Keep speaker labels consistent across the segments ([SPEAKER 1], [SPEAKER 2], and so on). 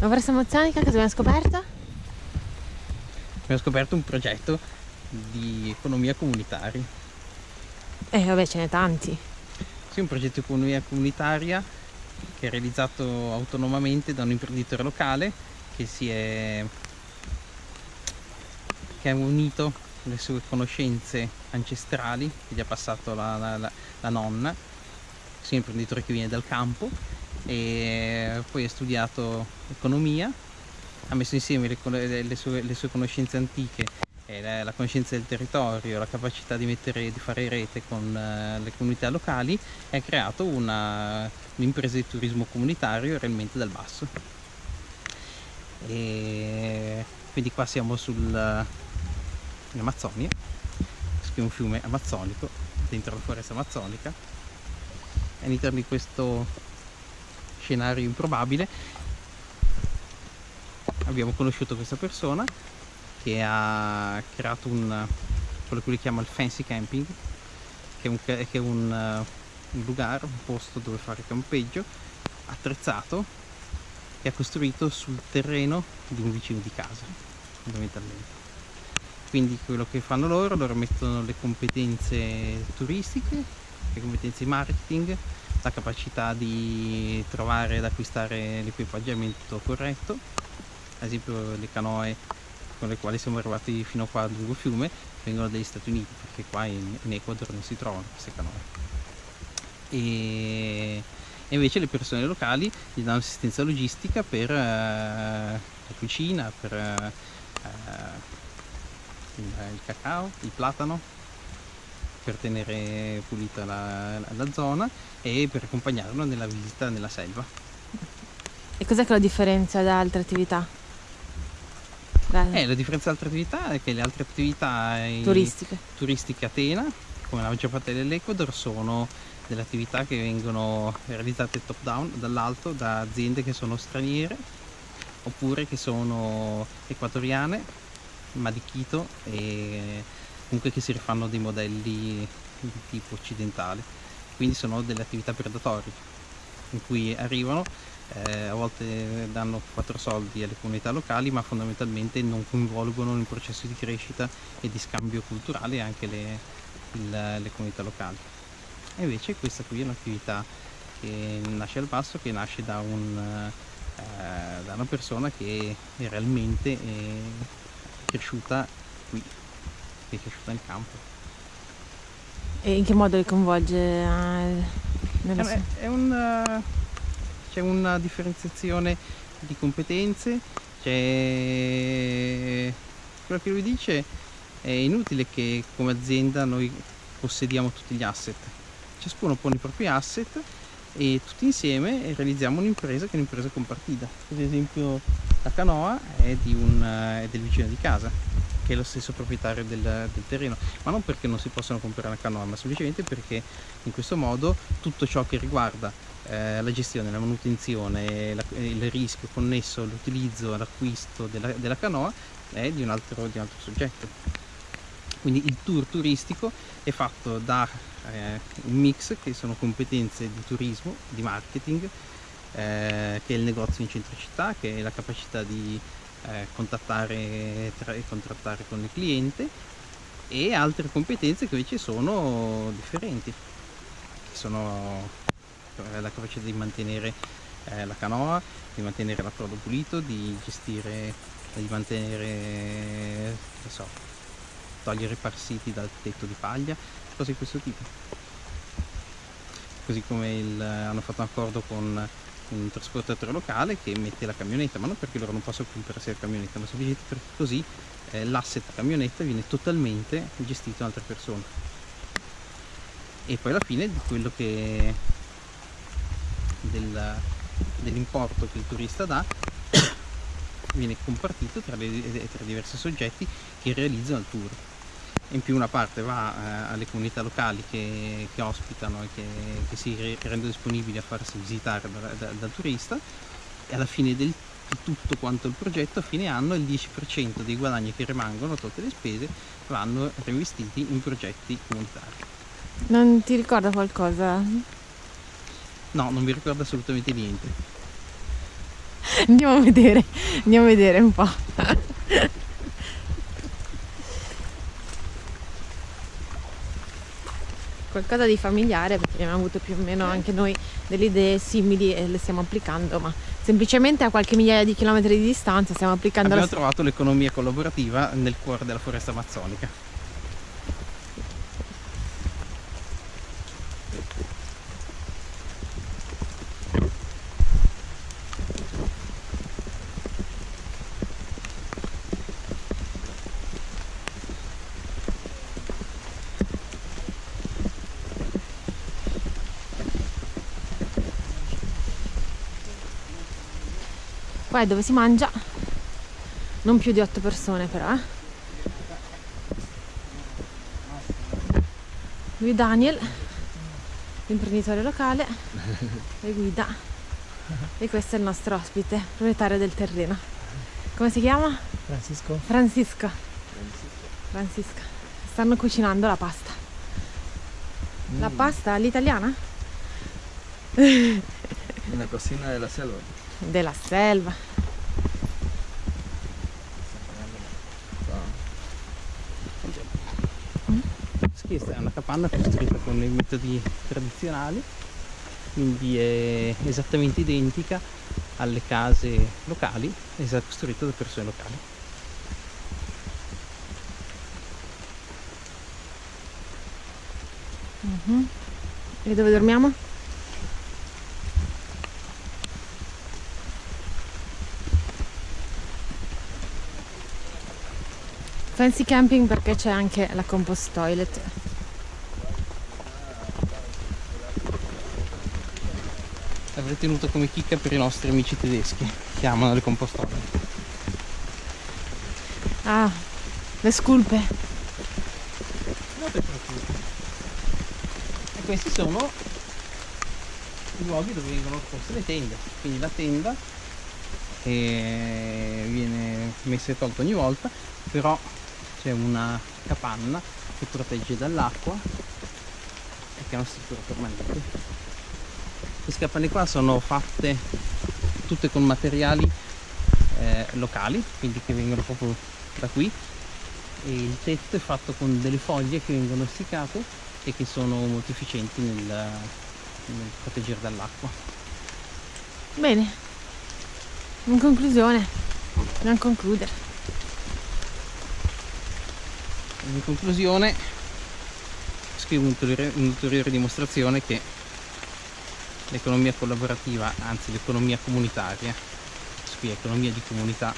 [SPEAKER 1] Ma Foresta Mozzanica cosa abbiamo scoperto?
[SPEAKER 2] Abbiamo scoperto un progetto di economia comunitaria.
[SPEAKER 1] Eh vabbè ce n'è tanti.
[SPEAKER 2] Sì, un progetto di economia comunitaria che è realizzato autonomamente da un imprenditore locale che si è che ha unito le sue conoscenze ancestrali che gli ha passato la, la, la, la nonna, sia un imprenditore che viene dal campo e poi ha studiato economia, ha messo insieme le, le, sue, le sue, conoscenze antiche, la, la, conoscenza del territorio, la capacità di, mettere, di fare rete con uh, le comunità locali e ha creato un'impresa di turismo comunitario realmente dal basso. E quindi qua siamo sul, in Amazzonia, che è un fiume amazzonico dentro la foresta amazzonica all'interno di questo scenario improbabile. Abbiamo conosciuto questa persona che ha creato un quello che lui chiama il fancy camping che è un, che è un, un lugar, un posto dove fare campeggio attrezzato che ha costruito sul terreno di un vicino di casa fondamentalmente. Quindi quello che fanno loro loro mettono le competenze turistiche le competenze marketing la capacità di trovare ed acquistare l'equipaggiamento corretto. Ad esempio le canoe con le quali siamo arrivati fino qua lungo fiume vengono dagli Stati Uniti perché qua in, in Ecuador non si trovano queste canoe. E, invece le persone locali gli danno assistenza logistica per uh, la cucina per uh, il, il cacao, il platano per tenere pulita la, la, zona e per accompagnarlo nella visita nella selva.
[SPEAKER 1] E cos'è che lo differenzia da altre attività?
[SPEAKER 2] Eh, la differenza da altre attività è che le altre attività
[SPEAKER 1] turistiche,
[SPEAKER 2] turistiche a Tena, come la maggior parte dell'Ecuador, sono delle attività che vengono realizzate top down, dall'alto, da aziende che sono straniere oppure che sono equatoriane ma di Quito e comunque che si rifanno dei modelli di tipo occidentale quindi sono delle attività predatorie in cui arrivano eh, a volte danno quattro soldi alle comunità locali ma fondamentalmente non coinvolgono nel processo di crescita e di scambio culturale anche le, il, le comunità locali. E invece questa qui è un'attività che nasce al basso che nasce da, un, eh, da una persona che realmente è cresciuta qui, che è cresciuta nel campo.
[SPEAKER 1] E in che modo li coinvolge? Eh,
[SPEAKER 2] è, è un, c'è una differenziazione di competenze, c'è quello che lui dice è inutile che come azienda noi possediamo tutti gli asset, ciascuno pone i propri asset e tutti insieme realizziamo un'impresa che è un'impresa compartita. Ad esempio la canoa è, un, è, del vicino di casa che è lo stesso proprietario del, del, terreno ma non perché non si possano comprare una canoa ma semplicemente perché in questo modo tutto ciò che riguarda eh, la gestione, la manutenzione, la, il rischio connesso all'utilizzo, all'acquisto della, della, canoa è di un, altro, di un altro soggetto. Quindi il tour turistico è fatto da eh, un mix che sono competenze di turismo, di marketing eh, che è il negozio in centro città, che è la capacità di eh, contattare e contrattare con il cliente e altre competenze che invece sono differenti, che sono eh, la capacità di mantenere eh, la canoa, di mantenere l'approdo pulito, di gestire, di mantenere, so, togliere parassiti dal tetto di paglia, cose di questo tipo. Così come il, hanno fatto un accordo con un trasportatore locale che mette la camionetta, ma non perché loro non possono comprarsi la camionetta, ma semplicemente perché così eh, l'asset camionetta viene totalmente gestito da altre persone. E poi alla fine di quello che del, dell'importo che il turista dà viene compartito tra, le, tra diversi soggetti che realizzano il tour in più una parte va eh, alle comunità locali che, che ospitano e che, che, si rendono disponibili a farsi visitare da, da, dal turista e alla fine del, di tutto quanto il progetto a fine anno il 10% dei guadagni che rimangono tutte le spese vanno reinvestiti in progetti comunitari
[SPEAKER 1] non ti ricorda qualcosa?
[SPEAKER 2] no, non mi ricorda assolutamente niente
[SPEAKER 1] andiamo a vedere, andiamo a vedere un po'. Qualcosa di familiare perché abbiamo avuto più o meno anche noi delle idee simili e le stiamo applicando, ma semplicemente a qualche migliaia di chilometri di distanza stiamo applicando
[SPEAKER 2] Abbiamo
[SPEAKER 1] la
[SPEAKER 2] trovato l'economia collaborativa nel cuore della foresta amazzonica.
[SPEAKER 1] Qua è dove si mangia, non più di otto persone però, eh. Lui Daniel, l'imprenditore locale, e guida. E questo è il nostro ospite, proprietario del terreno. Come si chiama?
[SPEAKER 3] Francisco.
[SPEAKER 1] Francisco. Francisco. Stanno cucinando la pasta. La pasta all'italiana?
[SPEAKER 3] Una cocina della selva.
[SPEAKER 1] Della selva.
[SPEAKER 2] Questa è una capanna costruita con i metodi tradizionali, quindi è esattamente identica alle case locali, costruita da persone locali.
[SPEAKER 1] Mhm. E dove dormiamo? Fancy camping perché c'è anche la compost toilet.
[SPEAKER 2] L'avrei tenuto come chicca per i nostri amici tedeschi, che amano le compostole.
[SPEAKER 1] Ah, le sculpe.
[SPEAKER 2] E questi sono i luoghi dove vengono poste le tende. Quindi la tenda che viene messa e tolta ogni volta, però c'è una capanna che protegge dall'acqua e che è una struttura permanente. Queste capanne qua sono fatte tutte con materiali eh, locali, quindi che vengono proprio da qui e il tetto è fatto con delle foglie che vengono essiccate e che sono molto efficienti nel, nel proteggere dall'acqua.
[SPEAKER 1] Bene. In conclusione, dobbiamo concludere.
[SPEAKER 2] In conclusione scrivo un'ulteriore, un'ulteriore dimostrazione che l'economia collaborativa, anzi l'economia comunitaria, qui economia di comunità,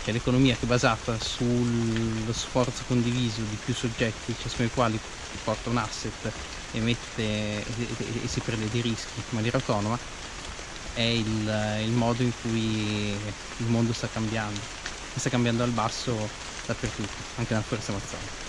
[SPEAKER 2] che è l'economia che è basata sullo sforzo condiviso di più soggetti, ciascuno dei quali porta un asset e, mette, e, e- e si prende dei rischi in maniera autonoma, è il, il modo in cui il mondo sta cambiando, e sta cambiando al basso dappertutto, anche nella foresta amazzonica.